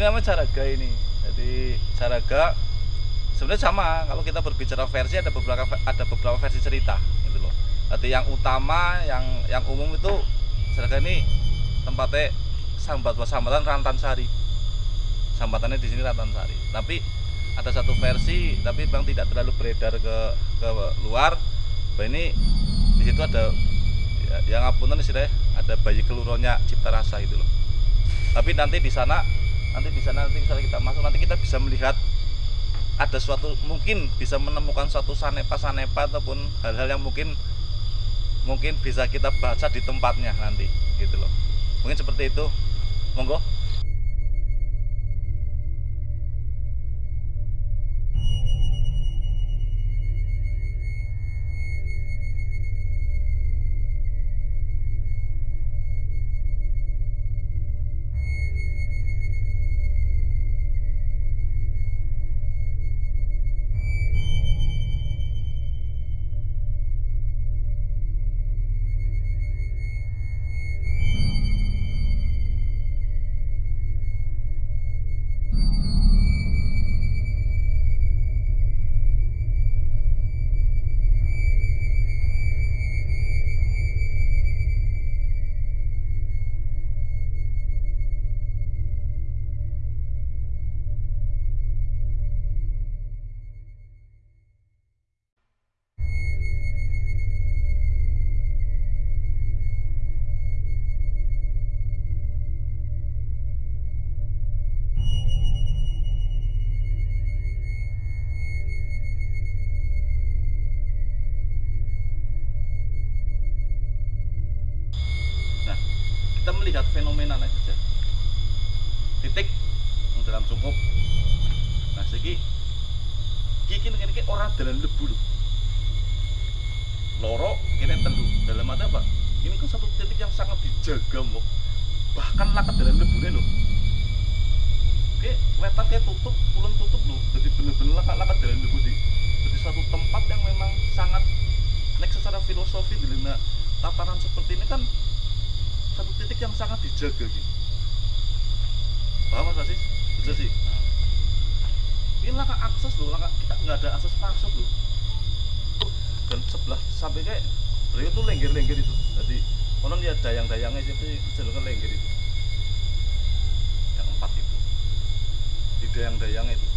namanya caraga ini. Jadi caraga sebenarnya sama. Kalau kita berbicara versi ada beberapa ada beberapa versi cerita gitu loh. Jadi yang utama yang yang umum itu caraga ini tempatnya sambat sambatan Rantan Sari. Sambatannya di sini Rantan Sari. Tapi ada satu versi tapi memang tidak terlalu beredar ke ke luar. Bahwa ini di situ ada ya, yang ngapunten istilahnya ada bayi keluronya cipta rasa gitu loh. Tapi nanti di sana nanti di sana nanti misalnya kita masuk. Nanti kita bisa melihat ada suatu mungkin bisa menemukan suatu sanepa sanepa ataupun hal-hal yang mungkin mungkin bisa kita baca di tempatnya nanti gitu loh. Mungkin seperti itu. Monggo melihat fenomena lain saja. Titik dalam cukup. Nah, segi iki ini iki orang dalam lebu lho. Loro kene telu. Dalam arti apa? Ini kan satu titik yang sangat dijaga, Mbok. Bahkan lakat dalam lebune lho. Oke, wetan kayak tutup, kulon tutup lho. Jadi bener-bener lakat-lakat dalam lebu di. Jadi satu tempat yang memang sangat nek secara filosofi dalam tatanan seperti ini kan satu titik yang sangat dijaga gitu. Paham Mas Asis? Betul sih. Ini langkah akses loh, langkah kita nggak ada akses masuk loh. Dan sebelah sampai kayak beliau tuh lengger-lengger itu. Jadi konon ya dayang-dayangnya sih jalur lengger itu. Yang empat itu. Di dayang-dayang itu.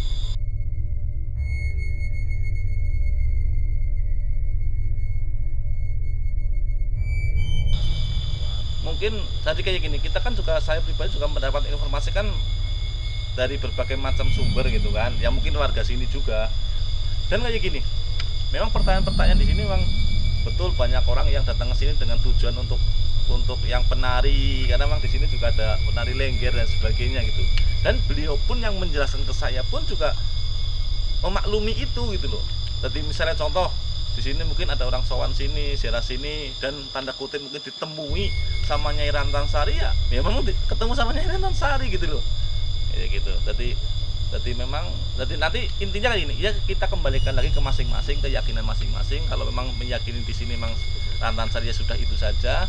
Mungkin tadi kayak gini kita kan juga saya pribadi juga mendapat informasi kan dari berbagai macam sumber gitu kan ya mungkin warga sini juga. Dan kayak gini memang pertanyaan-pertanyaan di sini memang betul banyak orang yang datang ke sini dengan tujuan untuk untuk yang penari karena memang di sini juga ada penari lengger dan sebagainya gitu. Dan beliau pun yang menjelaskan ke saya pun juga memaklumi itu gitu loh. Jadi misalnya contoh di sini mungkin ada orang sowan sini, siara sini dan tanda kutip mungkin ditemui sama Nyai Rantan Sari ya, ya memang ketemu sama Nyai Rantan Sari gitu loh. Ya gitu. Jadi jadi memang jadi nanti intinya gini, ya kita kembalikan lagi ke masing-masing keyakinan masing-masing. Kalau memang meyakini di sini memang Rantan Sari ya sudah itu saja.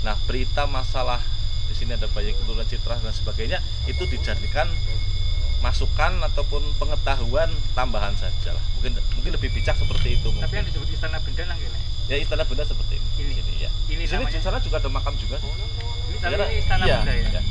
Nah, berita masalah di sini ada banyak keturunan citra dan sebagainya itu dijadikan masukan ataupun pengetahuan tambahan saja lah. Mungkin mungkin lebih bijak seperti itu Tapi yang mungkin. disebut istana benda nang kene. Ya istana benda seperti ini. Ini. Sini, ya. Ini Di sini namanya. di sana juga ada makam juga sih. Ini tapi ini istana iya, benda ya. iya.